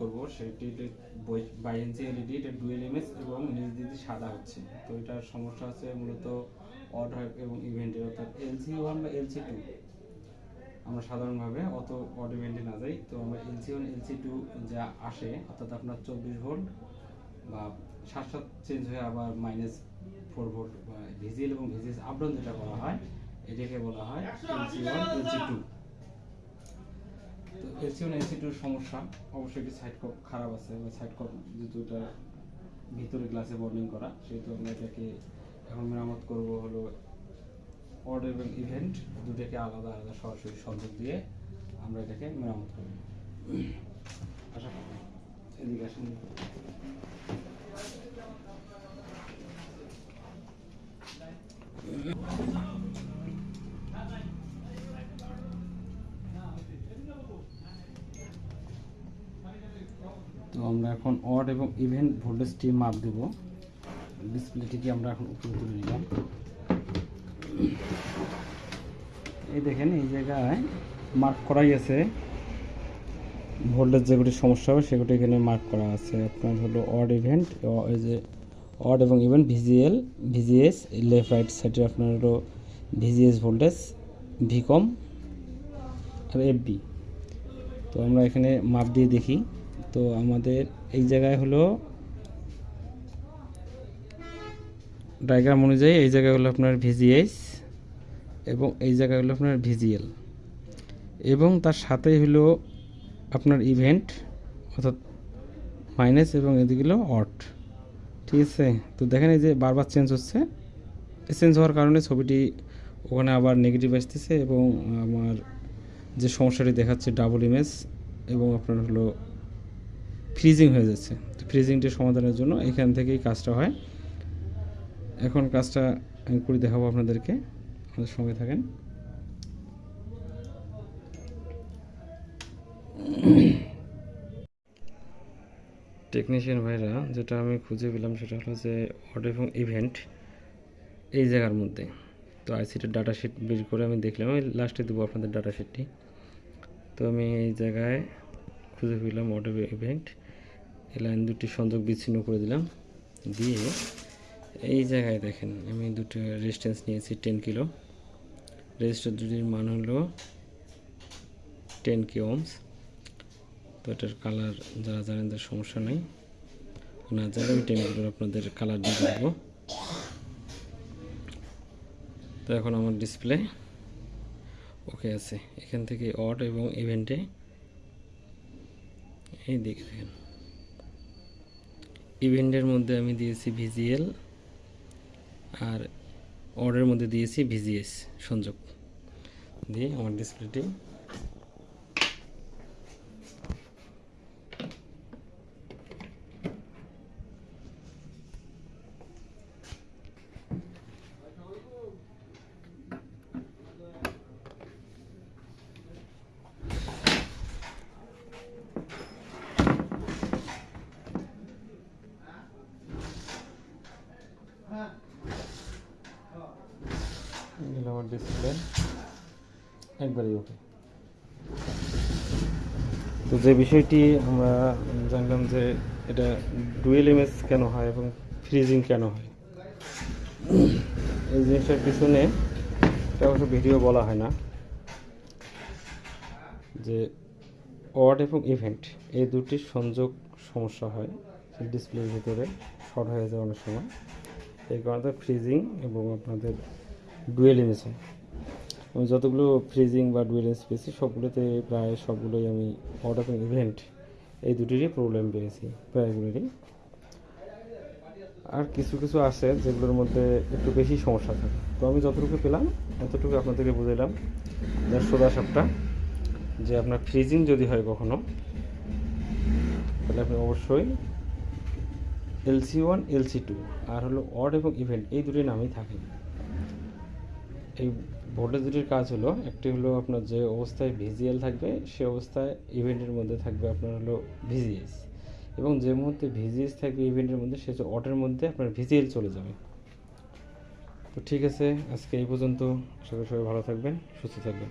করব সেটি by inch LED এটা ডুয়েল এমএস এবং নিচ দিদি সাদা হচ্ছে। তো এটার সমস্যা আছে মূলত অড এবং ইভেন্টের অর্থাৎ এলসি ওয়ান বা এলসি টু আমরা সাধারণভাবে অত অড ইভেন্টে না যাই, তো আমরা এলসি ওয়ান এলসি টু যা আসে, অর্থাৎ আপনার চব্বিশ ভোল্ট বা সাত সাত চেঞ্জ হয়ে আবার মাইনাস ফোর ভোল্ট বা ভিজিএল এবং ভিজিএস আপডাউন যেটা বলা হয়, এটাকে বলা হয় এলসি ওয়ান এলসি টু তো এলসি ওয়ান সমস্যা, অবশ্যই একটি সাইড কপ খারাপ আছে, বা সাইড কপ যেহেতু এটা ভিতরে গ্লাসে বর্নিং করা, সেহেতু আমরা এটাকে এখন মেরামত করব হলো অড এবং ইভেন্ট দুটোকে আলাদা আলাদা সরাসরি সংযোগ দিয়ে আমরা এটাকে মেরামত করব। আশা করি। এদিকে আসেন। তো আমরা এখন অড এবং ইভেন্ট ভোল্টেজটি মাপ দেব। ডিসপ্লেটিকে আমরা এখন উপরে তুলে নিলাম। এই দেখেন, এই জায়গায় মার্ক করাই আছে। ভোল্টেজ যেগুলি সমস্যা হবে, সেগুলি এখানে মার্ক করা আছে। আপনার হলো অড ইভেন্ট এই যে অড এবং event VGL VGS left right সাইডে আপনার হলো ভিজিএস ভোল্টেজ ভিকম আর এফবি তো আমরা এখানে মাপ দিয়ে দেখি। তো আমাদের এই জায়গায় হলো ডায়াগ্রাম অনুযায়ী এই জায়গায় হলো আপনার ভিজিএস এবং এই জায়গায় হলো আপনার ভিজিএল এবং তার সাথেই হলো আপনার ইভেন্ট অর্থাৎ মাইনাস এবং এদিকে হলো অট ঠিক আছে? তো দেখেন এই যে বারবার চেঞ্জ হচ্ছে। চেঞ্জ হওয়ার কারণে ছবিটি ওখানে আবার নেগেটিভ আসতেছে এবং আমার যে সমস্যাটি দেখাচ্ছে ডাবল ইমেজ এবং আপনার হলো ফ্রিজিং হয়ে যাচ্ছে। তো ফ্রিজিংটি সমাধানের জন্য এখান থেকেই কাজটা হয়। এখন কাজটা আমি করে দেখাবো আপনাদেরকে। আমাদের সঙ্গে থাকেন। টেকনিশিয়ান ভাইরা, যেটা আমি খুঁজে পেলাম সেটা হলো যে অড এবং ইভেন্ট এই জায়গার মধ্যে। তো আইসিটির ডাটা শিট বের করে আমি দেখলাম। আমি লাস্টে দেবো আপনাদের ডাটা শিটটি তো আমি এই জায়গায় খুঁজে পেলাম অড ইভেন্ট এই লাইন দুটি সংযোগ বিচ্ছিন্ন করে দিলাম। দিয়ে এই জায়গায় দেখেন, আমি দুটো রেজিস্ট্যান্স নিয়েছি টেন কিলো রেজিস্টার দুটির মান হলো টেন কে ওমস তো এটার কালার যারা জানেন তার সমস্যা নেই। না জানেন আমি টেন কিলোর আপনাদের কালার দিয়ে দেবো তো এখন আমার ডিসপ্লে ওকে আছে। এখান থেকে অড এবং ইভেন্টে এই দিকে দেখেন। ইভেন্টের মধ্যে আমি দিয়েছি ভিজিএল আর অর্ডারের মধ্যে দিয়েছি ভিজিএস সংযোগ। দিয়ে আমার ডিসপ্লেটি এগুলো আমার ডিসপ্লে একবারই ওকে। তো যে বিষয়টি আমরা জানলাম যে এটা ডুয়েল এমএস কেন হয় এবং ফ্রিজিং কেন হয়? এই জিনিসটার পিছনে এটা অবশ্য ভিডিও বলা হয় না। যে অড এবং ইভেন্ট, এই দুটি সংযোগ সমস্যা হয়। ডিসপ্লের ভিতরে শর্ট হয়ে যায় অনেক সময়। এই কারণে ফ্রিজিং এবং আপনাদের ডুয়েল হয় আমি যতগুলো ফ্রিজিং বা ডুয়েল ইমেজ পেয়েছি, সবগুলোতে প্রায় সবগুলোই আমি অড এবং ইভেন্ট এই দুটিরই প্রবলেম পেয়েছি, প্রায়গুলোরই। আর কিছু কিছু আছে যেগুলোর মধ্যে একটু বেশি সমস্যা থাকে। তো আমি যতটুকু পেলাম ততটুকু আপনাদেরকে বুঝাইলাম। যার সোজা সাপটা, যে আপনার ফ্রিজিং যদি হয় কখনো, তাহলে আপনি অবশ্যই এলসি ওয়ান এলসি টু আর হলো অড এবং ইভেন্ট এই দুটি নামই থাকে। এই ভোল্টেজ দুটির কাজ হলো, একটি হলো আপনার যে অবস্থায় ভিজিএল থাকবে, সে অবস্থায় ইভেন্টের মধ্যে থাকবে আপনার হলো ভিজিএস এবং যে মুহূর্তে ভিজিএস থাকবে ইভেন্টের মধ্যে, সে অটের মধ্যে আপনার ভিজিএল চলে যাবে। তো ঠিক আছে, আজকে এই পর্যন্ত। সবাই সবাই ভালো থাকবেন, সুস্থ থাকবেন।